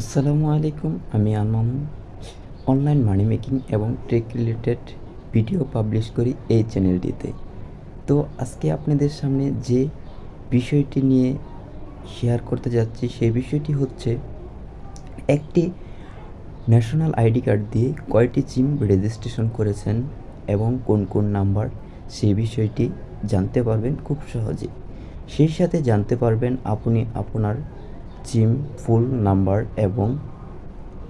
আসসালামু আলাইকুম, আমি আলমাম অনলাইন মানি মেকিং এবং ট্রেক রিলেটেড ভিডিও পাবলিশ করি এই চ্যানেলটিতে। তো আজকে আপনাদের সামনে যে বিষয়টি নিয়ে শেয়ার করতে যাচ্ছি, সেই বিষয়টি হচ্ছে একটি ন্যাশনাল আইডি কার্ড দিয়ে কয়টি জিম রেজিস্ট্রেশন করেছেন এবং কোন কোন নাম্বার, সেই বিষয়টি জানতে পারবেন খুব সহজে সেই সাথে জানতে পারবেন আপনি আপনার সিম ফুল নাম্বার এবং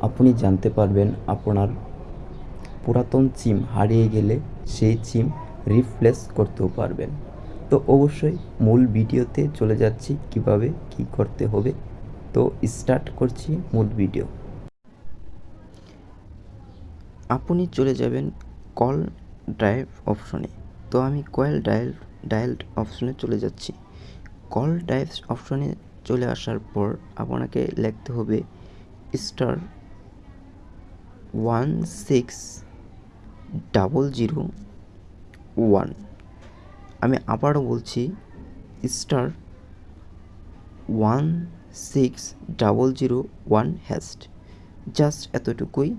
আপনি জানতে পারবেন আপনার পুরাতন সিম হারিয়ে গেলে সেই সিম রিপ্লেস করতেও পারবেন। তো অবশ্যই মূল ভিডিওতে চলে যাচ্ছি কীভাবে কি করতে হবে। তো স্টার্ট করছি মূল ভিডিও। আপনি চলে যাবেন কল ড্রাইভ অপশনে। তো আমি কয়েল ডায়াল ডায়াল অপশনে চলে যাচ্ছি। কল ড্রাইভ অপশনে চলে আসার পর আপনাকে লিখতে হবে star one six double zero one. আমি আবারও বলছি star one six double zero one hash. Just এতটুকুই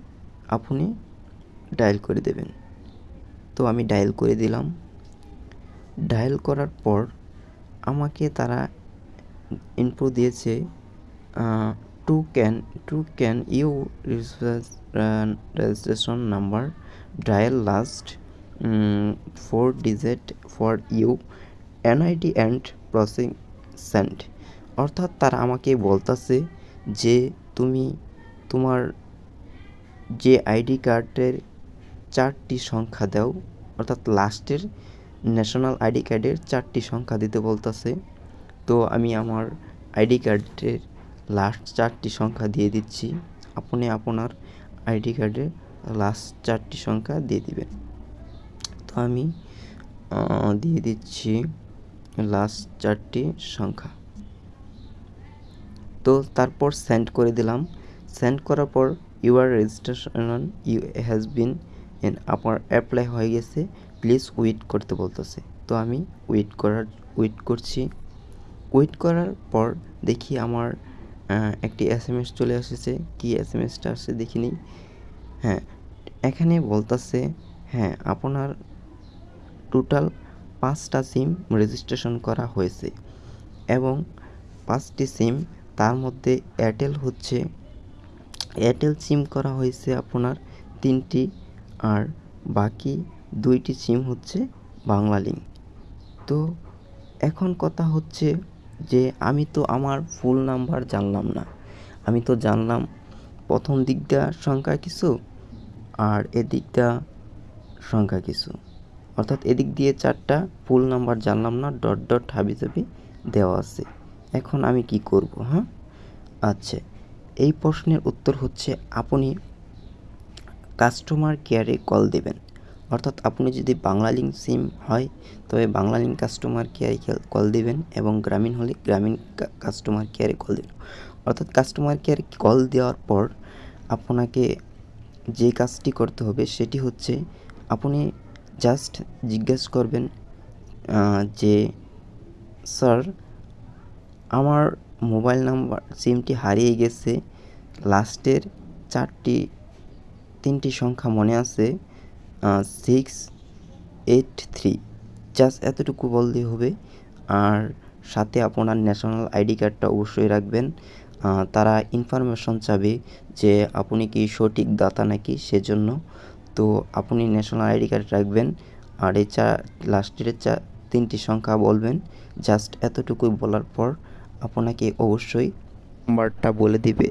আপনি ডায়াল করে দেবেন। তো আমি ডায়াল করে দিলাম। ডায়াল করার পর আমাকে তারা ইনফো দিয়েছে to can to can you registration number dial last four digit for you NID and processing send অর্থাৎ তারা আমাকে বলতেছে যে তুমি তোমার যে আইডি কার্ডের চারটি সংখ্যা দাও, অর্থাৎ লাস্টের ন্যাশনাল আইডি কার্ডের চারটি সংখ্যা দিতে বলতেছে। তো আমি আমার আইডি কার্ডের লাস্ট চারটি সংখ্যা দিয়ে দিচ্ছি। আপনি আপনার আইডি কার্ডের লাস্ট চারটি সংখ্যা দিয়ে দিবেন। তো আমি দিয়ে দিচ্ছি লাস্ট চারটি সংখ্যা। তো তারপর সেন্ড করে দিলাম। সেন্ড করার পর your registration you has been N আপনার অ্যাপ্লাই হয়ে গেছে। প্লিজ ওয়েট করতে বলতেছে। তো আমি ওয়েট করার ওয়েট করছি। ওয়েট করার পর দেখি আমার একটি এস এম এস চলে এসেছে। কি এস এম এসটা আসছে দেখি দেখিনি। হ্যাঁ এখানে বলতেছে হ্যাঁ আপনার টোটাল পাঁচটা সিম রেজিস্ট্রেশন করা হয়েছে এবং পাঁচটি সিম তার মধ্যে এয়ারটেল হচ্ছে। এয়ারটেল সিম করা হয়েছে আপনার তিনটি আর বাকি দুইটি সিম হচ্ছে বাংলা লিঙ্ক তো এখন কথা হচ্ছে যে আমি তো আমার ফুল নাম্বার জানলাম না। আমি তো জানলাম প্রথম দিকটা সংখ্যা কিছু আর এদিকটা সংখ্যা কিছু। অর্থাৎ এদিক দিয়ে চারটা ফুল নাম্বার জানলাম না ডট ডট হাবি জাবি দেওয়া আছে। এখন আমি কি করব হ্যাঁ? আচ্ছা এই প্রশ্নের উত্তর হচ্ছে, আপনি কাস্টমার কেয়ারে কল দেবেন। অর্থাৎ আপনি যদি বাংলা লিঙ্ক সিম হয়, তবে বাংলা লিঙ্ক কাস্টমার কেয়ারে কল দেবেন এবং গ্রামীণ হলে গ্রামীণ কাস্টমার কেয়ারে কল দেবেন। অর্থাৎ কাস্টমার কেয়ারে কল দেওয়ার পর আপনাকে যে কাজটি করতে হবে সেটি হচ্ছে আপনি জাস্ট জিজ্ঞেস করবেন যে, স্যার, আমার মোবাইল নাম্বার সিমটি হারিয়ে গেছে। লাস্টের চারটি, তিনটি সংখ্যা মনে আছে। সিক্স এইট থ্রি জাস্ট এতটুকু বললেই হবে। আর সাথে আপনার ন্যাশনাল আইডি কার্ডটা অবশ্যই রাখবেন। তারা ইনফরমেশন চাবে যে আপনি কি সঠিক দাতা নাকি সেজন্য। তো আপনি ন্যাশনাল আইডি কার্ড রাখবেন। আর এই চা লাস্টের চা তিনটি সংখ্যা বলবেন। জাস্ট এতটুকুই বলার পর আপনাকে অবশ্যই নাম্বারটা বলে দিবে।